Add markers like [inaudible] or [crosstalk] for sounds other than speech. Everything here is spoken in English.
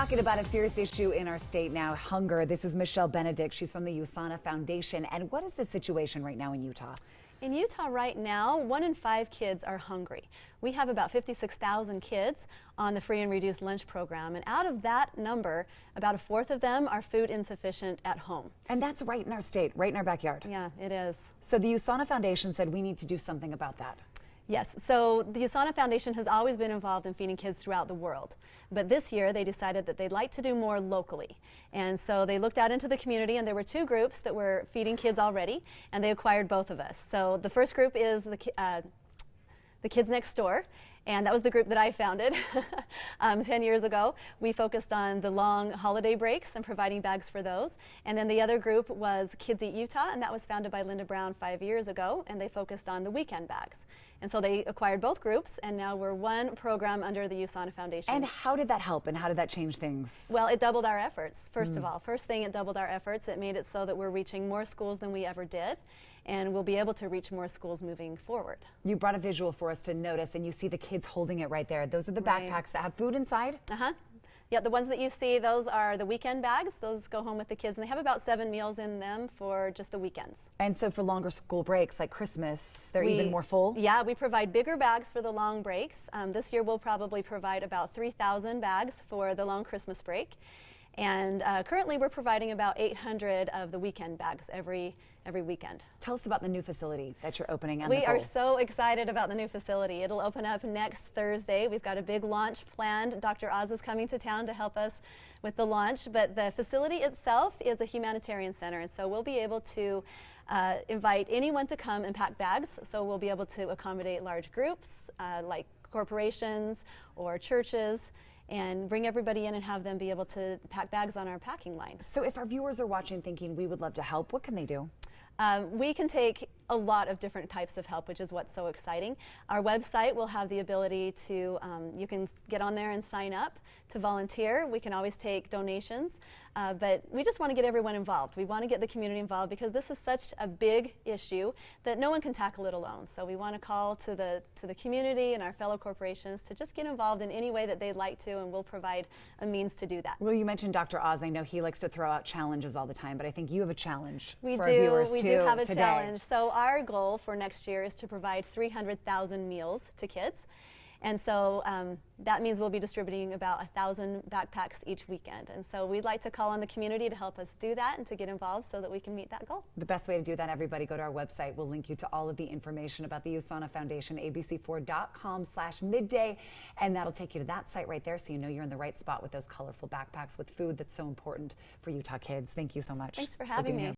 talking about a serious issue in our state now hunger. This is Michelle Benedict. She's from the USANA Foundation. And what is the situation right now in Utah? In Utah right now, one in five kids are hungry. We have about 56,000 kids on the free and reduced lunch program, and out of that number, about a fourth of them are food insufficient at home. And that's right in our state, right in our backyard. Yeah, it is. So the USANA Foundation said we need to do something about that. Yes, so the USANA Foundation has always been involved in feeding kids throughout the world. But this year they decided that they'd like to do more locally. And so they looked out into the community and there were two groups that were feeding kids already and they acquired both of us. So the first group is the, uh, the Kids Next Door and that was the group that I founded [laughs] um, 10 years ago. We focused on the long holiday breaks and providing bags for those. And then the other group was Kids Eat Utah, and that was founded by Linda Brown five years ago, and they focused on the weekend bags. And so they acquired both groups, and now we're one program under the USANA Foundation. And how did that help, and how did that change things? Well, it doubled our efforts, first mm. of all. First thing, it doubled our efforts. It made it so that we're reaching more schools than we ever did, and we'll be able to reach more schools moving forward. You brought a visual for us to notice, and you see the kids holding it right there. Those are the right. backpacks that have food inside? Uh-huh. Yeah, the ones that you see, those are the weekend bags. Those go home with the kids, and they have about seven meals in them for just the weekends. And so for longer school breaks, like Christmas, they're we, even more full? Yeah, we provide bigger bags for the long breaks. Um, this year, we'll probably provide about 3,000 bags for the long Christmas break. And uh, currently we're providing about 800 of the weekend bags every every weekend. Tell us about the new facility that you're opening. we are so excited about the new facility. It'll open up next Thursday. We've got a big launch planned. Dr. Oz is coming to town to help us with the launch, but the facility itself is a humanitarian center, and so we'll be able to uh, invite anyone to come and pack bags. So we'll be able to accommodate large groups uh, like corporations or churches and bring everybody in and have them be able to pack bags on our packing line. So if our viewers are watching thinking we would love to help, what can they do? Um, we can take a lot of different types of help, which is what's so exciting. Our website will have the ability to, um, you can get on there and sign up to volunteer. We can always take donations, uh, but we just want to get everyone involved. We want to get the community involved because this is such a big issue that no one can tackle it alone. So we want to call to the, to the community and our fellow corporations to just get involved in any way that they'd like to, and we'll provide a means to do that. Well, you mentioned Dr. Oz. I know he likes to throw out challenges all the time, but I think you have a challenge we for do, our viewers we too do have a today. challenge. So our goal for next year is to provide 300,000 meals to kids. And so um, that means we'll be distributing about 1,000 backpacks each weekend. And so we'd like to call on the community to help us do that and to get involved so that we can meet that goal. The best way to do that, everybody, go to our website. We'll link you to all of the information about the USANA Foundation, abc4.com slash midday. And that'll take you to that site right there so you know you're in the right spot with those colorful backpacks with food that's so important for Utah kids. Thank you so much. Thanks for having me. Here.